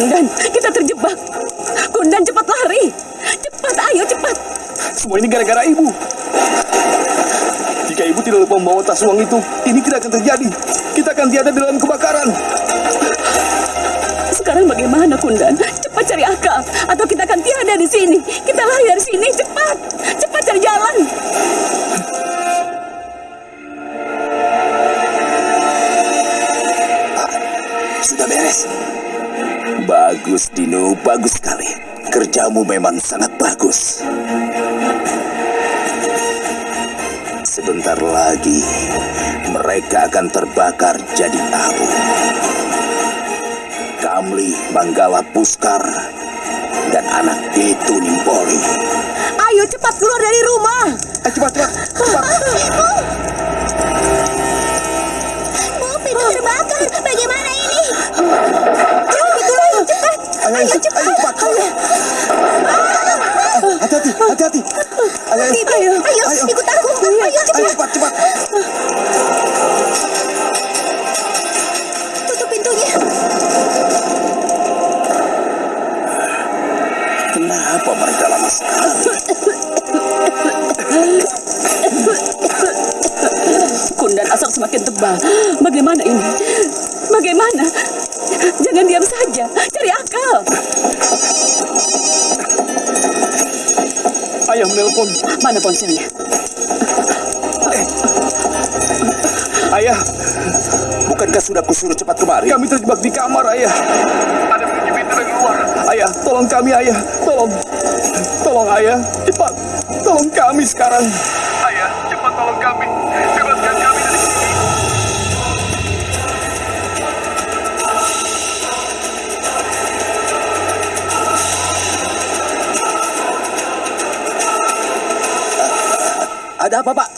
Kundan, kita terjebak. Kundan, cepat lari. Cepat, ayo cepat. Semua ini gara-gara ibu. Jika ibu tidak lupa membawa tas uang itu, ini tidak akan terjadi. Kita akan tiada dalam kebakaran. Sekarang bagaimana, Kundan? Cepat cari akal, atau kita akan tiada di sini. Kita lari dari sini, cepat. Cepat cari jalan. Sudah beres. Bagus, Dino. Bagus sekali. Kerjamu memang sangat bagus. Sebentar lagi, mereka akan terbakar jadi abu. Kamli, Manggala Puskar, dan anak itu Nimpoli. Ayo cepat keluar dari rumah. Ayo cepat, cepat, cepat. Bu, pintu terbakar. Bagaimana ini? Pintu lain, cepat. Ayo, ayo, ayo. Hati-hati, hati-hati. Ayo, ayo, Ayo, ayo, ikut aku. Ayo, ayo, cepat. cepat, cepat. Mana ponselnya? Ayah, bukankah sudah kusuruh cepat kemari? Kami terjebak di kamar, ayah. Ada bunyi pintu dari luar. Ayah, tolong kami, ayah. Tolong. Tolong, ayah. Cepat. Tolong kami sekarang. Ayah, cepat tolong kami. Kami Ada apa, Pak?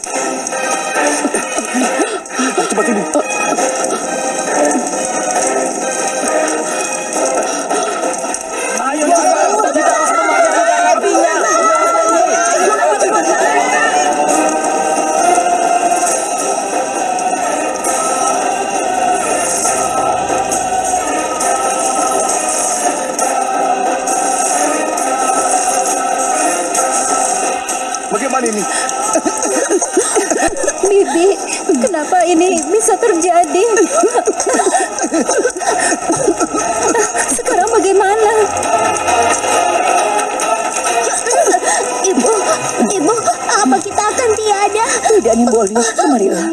Tidak, Nimboli. Kemarilah.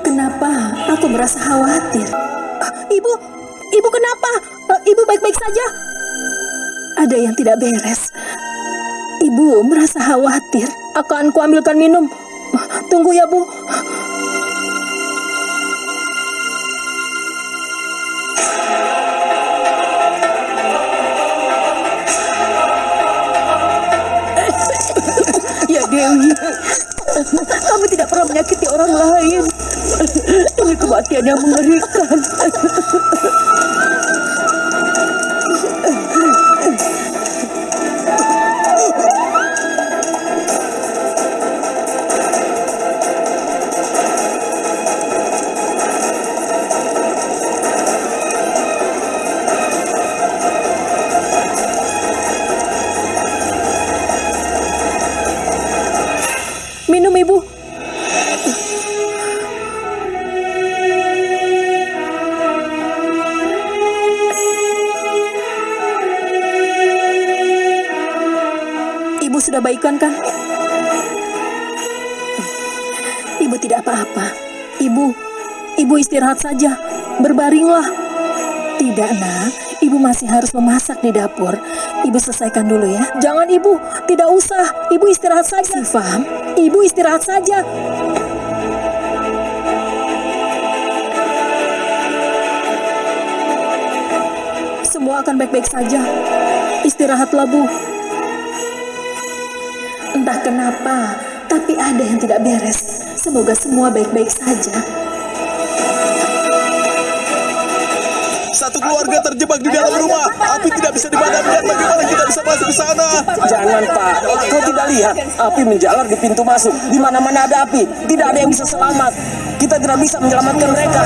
Kenapa aku merasa khawatir? Ah, Ibu, ibu kenapa? Ah, Ibu baik-baik saja? Ada yang tidak beres. Ibu merasa khawatir. Akan kuambilkan minum. Ah, Tunggu ya, Bu. Menyakiti orang lain. Ini kematian yang mengerikan. Minum ibu. Sudah baikan kan? Ibu tidak apa-apa. Ibu, ibu istirahat saja. Berbaringlah. Tidak, nak. Ibu masih harus memasak di dapur. Ibu selesaikan dulu ya. Jangan, Ibu. Tidak usah. Ibu istirahat saja. Sifam, Ibu istirahat saja. Semua akan baik-baik saja. Istirahatlah, Bu. Entah kenapa, tapi ada yang tidak beres. Semoga semua baik-baik saja. Satu keluarga terjebak di dalam rumah. Api tidak bisa dipadamkan. Bagaimana kita bisa masuk ke sana? Jangan Pak, kau tidak lihat api menjalar di pintu masuk. Di mana-mana ada api, tidak ada yang bisa selamat. Kita tidak bisa menyelamatkan mereka.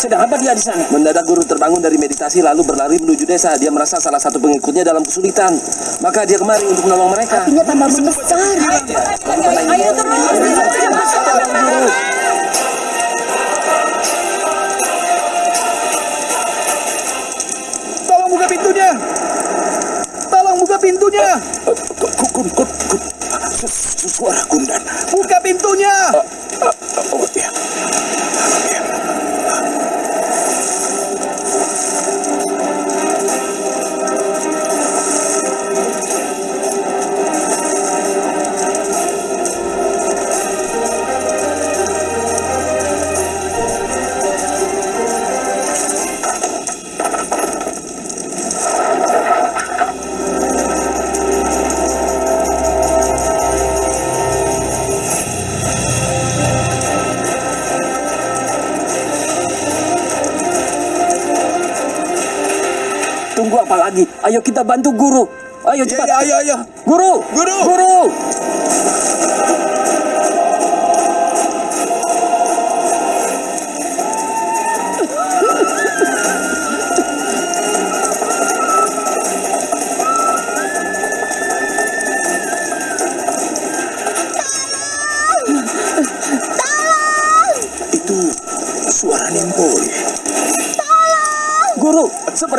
Sedang apa dia di sana? Mendadak guru terbangun dari meditasi lalu berlari menuju desa. Dia merasa salah satu pengikutnya dalam kesulitan. Maka dia kemari untuk menolong mereka. Apinya tambah membesar. Ayo terus. buka pintunya. Tolong buka pintunya. Suara kundan. Buka pintunya. Oh, ya. Tunggu apa lagi? Ayo kita bantu guru. Ayo Ya, cepat. ya, ayo, ayo. Guru! Guru! Guru!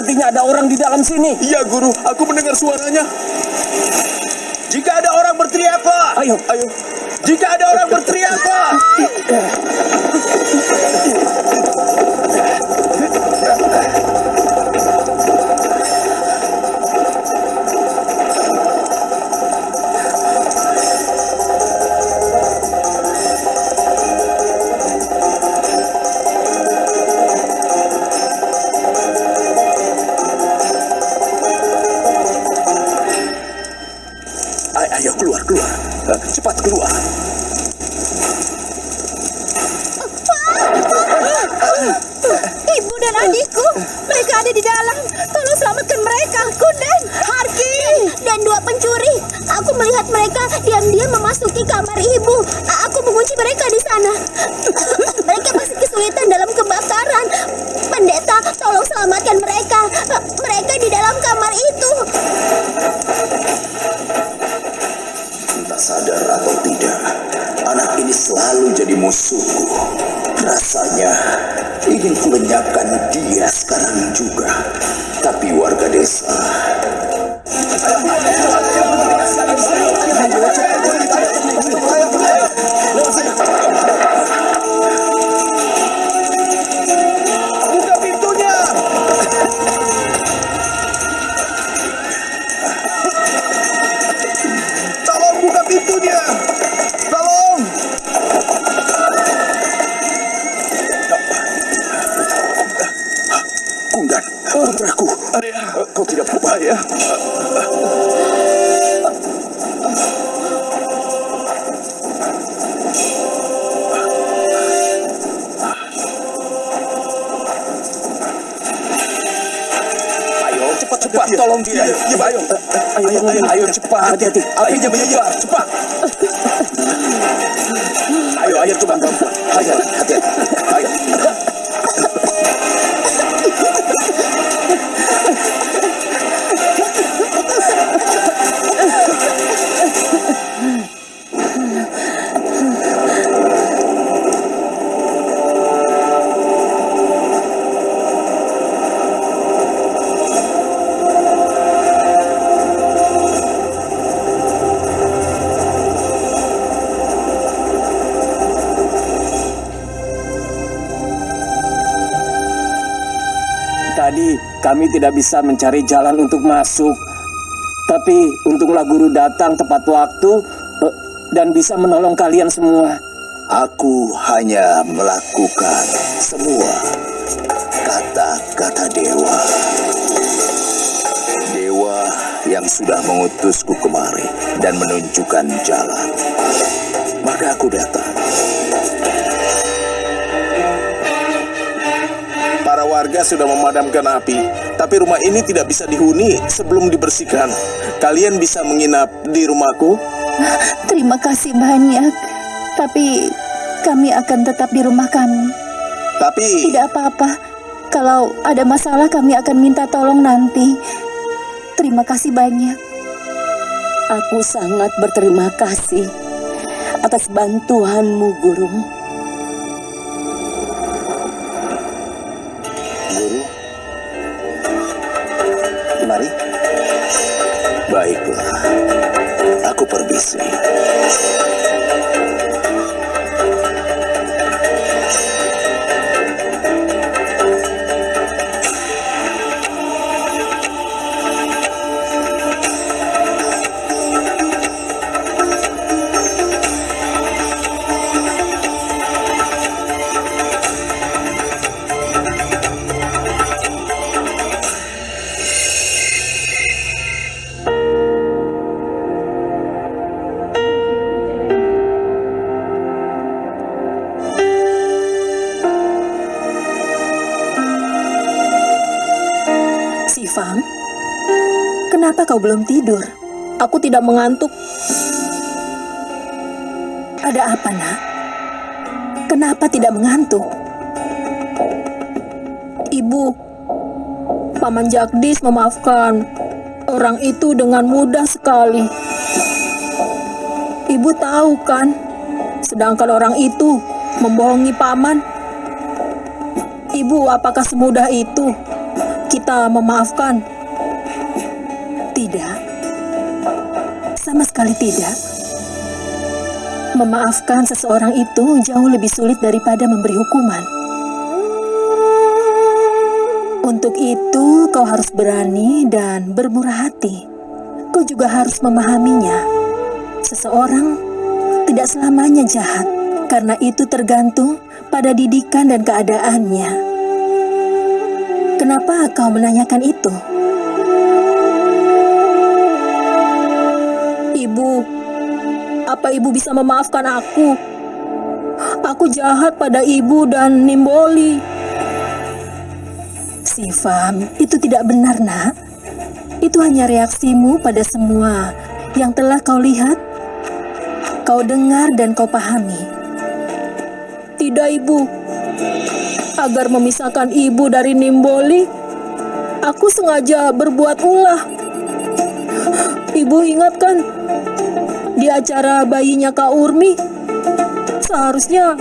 Sepertinya ada orang di dalam sini. Iya, guru. Aku mendengar suaranya. Jika ada orang berteriak, Pak. Ayo. Ayo. Jika ada orang berteriak, Ayo keluar, keluar. Cepat keluar. Ibu dan adikku, mereka ada di dalam. Tolong selamatkan mereka, Kunden, Harki, dan dua pencuri. Aku melihat mereka diam-diam memasuki kamar ibu. Aku mengunci mereka di sana. mereka masih kesulitan dalam kebakaran. Pendeta, tolong selamatkan mereka. Mereka di dalam kamar itu. Sadar atau tidak, anak ini selalu jadi musuhku. Rasanya ingin kulenyapkan dia sekarang juga. Tapi warga desa Kundan, putraku, Ayah. kau tidak Ayah. Ayo cepat cepat, tolong dia. Iya, iya, ayo, ayo, ayo, ayo cepat. Hati-hati, apinya menyebar, cepat. Ayo, ayo coba perempuan. Ayo, hati-hati. Kami tidak bisa mencari jalan untuk masuk. Tapi untunglah guru datang tepat waktu eh, dan bisa menolong kalian semua. Aku hanya melakukan semua kata-kata dewa. yang sudah mengutusku kemari dan menunjukkan jalan. Maka aku datang. Para warga sudah memadamkan api, tapi rumah ini tidak bisa dihuni sebelum dibersihkan. Kalian bisa menginap di rumahku? Terima kasih banyak. Tapi kami akan tetap di rumah kami. Tapi Tidak apa-apa. Kalau ada masalah kami akan minta tolong nanti. Terima kasih banyak. Aku sangat berterima kasih atas bantuanmu, Guru. Aku kau belum tidur? Aku tidak mengantuk. Ada apa, nak? Kenapa tidak mengantuk? Ibu, Paman Jagdis memaafkan orang itu dengan mudah sekali. Ibu tahu kan, sedangkan orang itu membohongi Paman. Ibu, apakah semudah itu kita memaafkan? Tidak. Sama sekali tidak. Memaafkan seseorang itu jauh lebih sulit daripada memberi hukuman. Untuk itu, kau harus berani dan bermurah hati. Kau juga harus memahaminya. Seseorang tidak selamanya jahat, karena itu tergantung pada didikan dan keadaannya. Kenapa kau menanyakan itu? Apa ibu bisa memaafkan aku? Aku jahat pada ibu dan Nimboli. Sifam, itu tidak benar, nak. Itu hanya reaksimu pada semua yang telah kau lihat, kau dengar, dan kau pahami. Tidak, ibu. Agar memisahkan ibu dari Nimboli, aku sengaja berbuat ulah. Ibu ingat kan, di acara bayinya Kak Urmi, seharusnya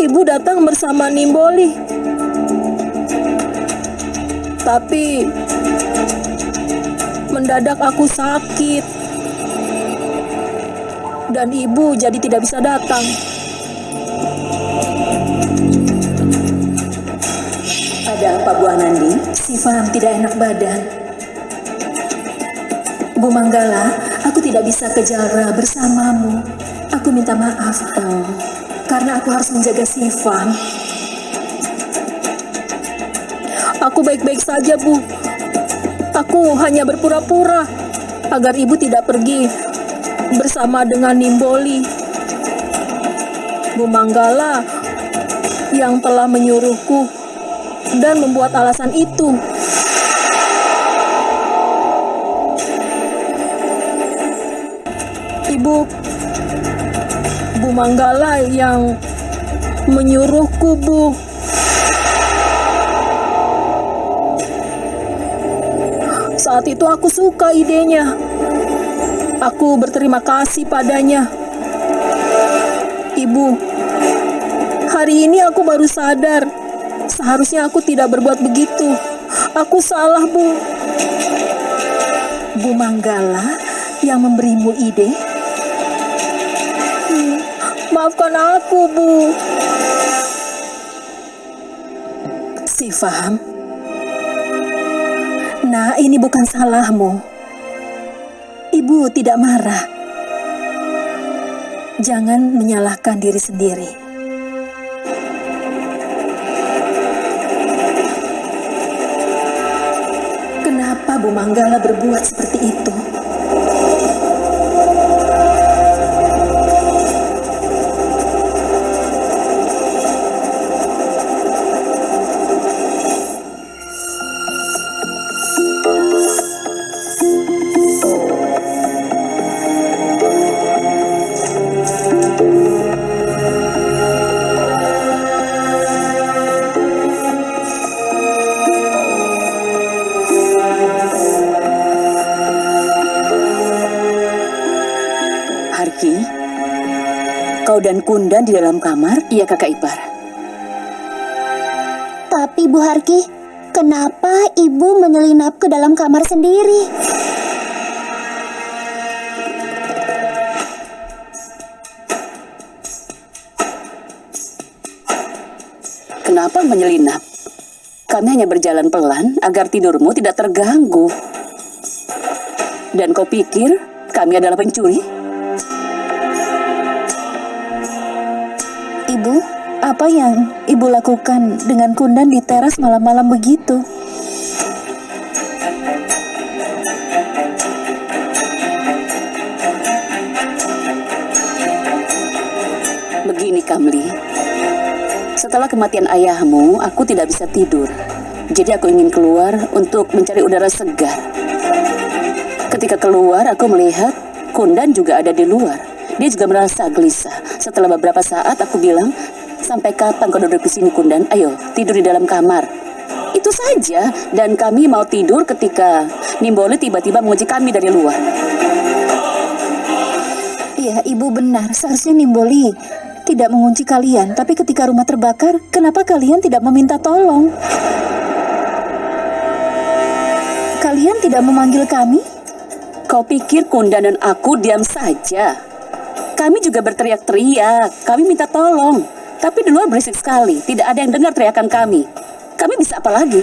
ibu datang bersama Nimboli. Tapi mendadak aku sakit dan ibu jadi tidak bisa datang. Ada apa, Bu Anandi? Sifam tidak enak badan. Bu Manggala, aku tidak bisa ke Jalra bersamamu. Aku minta maaf, Oh, karena aku harus menjaga Sifam. Aku baik-baik saja, Bu. Aku hanya berpura-pura agar ibu tidak pergi bersama dengan Nimboli. Bu Manggala yang telah menyuruhku dan membuat alasan itu. Ibu, Bu Manggala yang menyuruhku, Bu. Saat itu aku suka idenya. Aku berterima kasih padanya. Ibu, hari ini aku baru sadar. Seharusnya aku tidak berbuat begitu. Aku salah, Bu. Bu Manggala yang memberimu ide? Maafkan aku, Bu. Sifam. Nah, ini bukan salahmu. Ibu tidak marah. Jangan menyalahkan diri sendiri. Kenapa Bu Manggala berbuat seperti itu? Kau dan Kundan di dalam kamar? Iya kakak ipar. Tapi Bu Harki, kenapa ibu menyelinap ke dalam kamar sendiri? Kenapa menyelinap? Kami hanya berjalan pelan agar tidurmu tidak terganggu. Dan kau pikir kami adalah pencuri? Apa yang ibu lakukan dengan Kundan di teras malam-malam begitu? Begini Kamli, setelah kematian ayahmu, aku tidak bisa tidur. Jadi aku ingin keluar untuk mencari udara segar. Ketika keluar, aku melihat Kundan juga ada di luar. Dia juga merasa gelisah. Setelah beberapa saat, aku bilang, sampai kapan kau duduk di sini Kundan? Ayo, tidur di dalam kamar. Itu saja, dan kami mau tidur ketika Nimboli tiba-tiba menguji kami dari luar. Iya, ibu benar. Seharusnya Nimboli tidak mengunci kalian. Tapi ketika rumah terbakar, kenapa kalian tidak meminta tolong? Kalian tidak memanggil kami? Kau pikir Kundan dan aku diam saja? Kami juga berteriak-teriak, kami minta tolong. Tapi di luar berisik sekali, tidak ada yang dengar teriakan kami. Kami bisa apa lagi?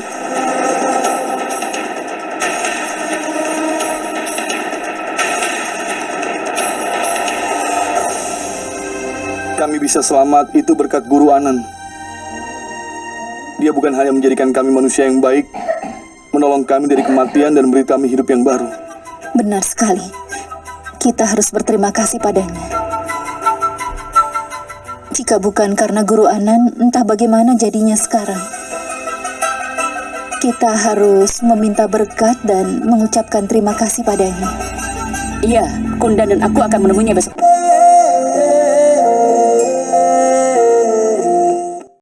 Kami bisa selamat itu berkat Guru Anan. Dia bukan hanya menjadikan kami manusia yang baik, menolong kami dari kematian dan memberi kami hidup yang baru. Benar sekali. Kita harus berterima kasih padanya. Jika bukan karena Guru Anan, entah bagaimana jadinya sekarang. Kita harus meminta berkat dan mengucapkan terima kasih padanya. Iya, Kundan dan aku akan menemuinya besok.